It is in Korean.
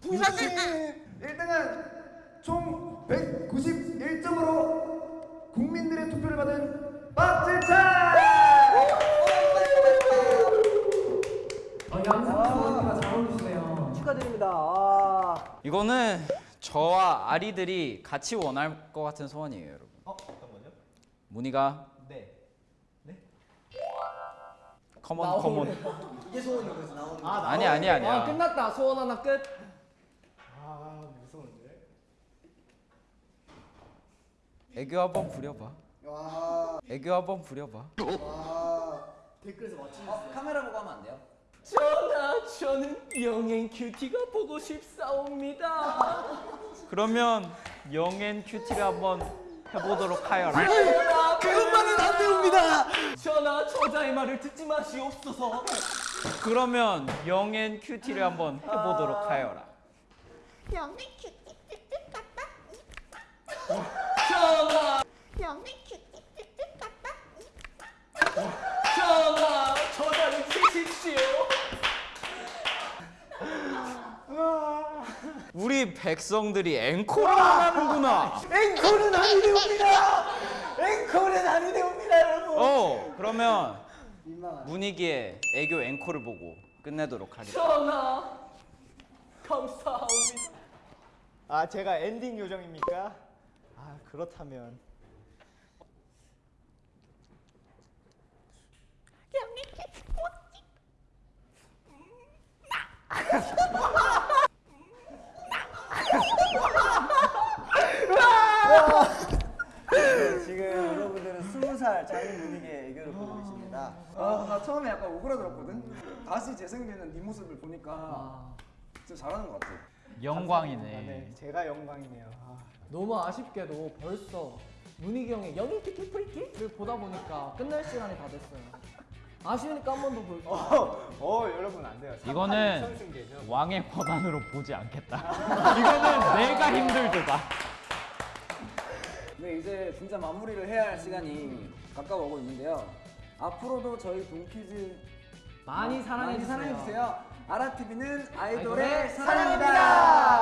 부장님 1등은 총 191점으로 국민들의 투표를 받은 박진찬! 어, 양상 수원이가 잘 어울리시네요 축하드립니다. 아. 이거는 저와 아리들이 같이 원할 것 같은 소원이에요, 여러분. 어? 어떤 거죠? 문희가 네 Come on come on. 이게 소원이 그래서 나오는 거. 아, 아니 아니 아니야. 아 끝났다 소원 하나 끝 아 무서운데? 애교 한번 부려봐. 와. 애교 한번 부려봐. 와. 댓글에서 맞추셨어요 어, 카메라 보고 하면 안 돼요? 전하 저는 young and cutie가 보고 싶사옵니다 그러면 young and cutie를 한번 해보도록 하여라. 그것만은 안 되옵니다. 전하 저자의 말을 듣지 마시옵소서. 그러면 young and cutie를 한번 해보도록 하여라. young and cutie 전하. young and cutie 전하 저자를 치십시오. 우리 백성들이 앵콜을 안 하는구나. 앵콜은 아니되옵니다. 앵콜은 아니되옵니다, 여러분. 어, 그러면. 문희기의 애교 앵콜을 보고 끝내도록 하겠습니다. 전하 감사합니다 아 제가 엔딩 요정입니까? 아 그렇다면 꼬치 네, 지금 살 장인 분위기의 애교를 보고 계십니다. 아 나 처음에 약간 오그라들었거든? 다시 재생되는 네 모습을 보니까 아, 진짜 잘하는 것 같아 아, 영광이네. 네 제가 영광이네요. 아, 너무 아쉽게도 벌써 문희기 형의 영희 큐티 프리키를 보다 보니까 끝날 시간이 다 됐어요 아쉬우니까 한 번 더 볼게요 어, 어 여러분 안 돼요. 이거는. 왕의 권한으로 보지 않겠다. 이거는 내가 힘들다. 네, 이제 진짜 마무리를 해야 할 시간이 가까워오고 있는데요. 앞으로도 저희 동키즈 많이 사랑해주세요 사랑해주세요. 아라TV는 아이돌의 아이돌의 사랑입니다. 사랑입니다.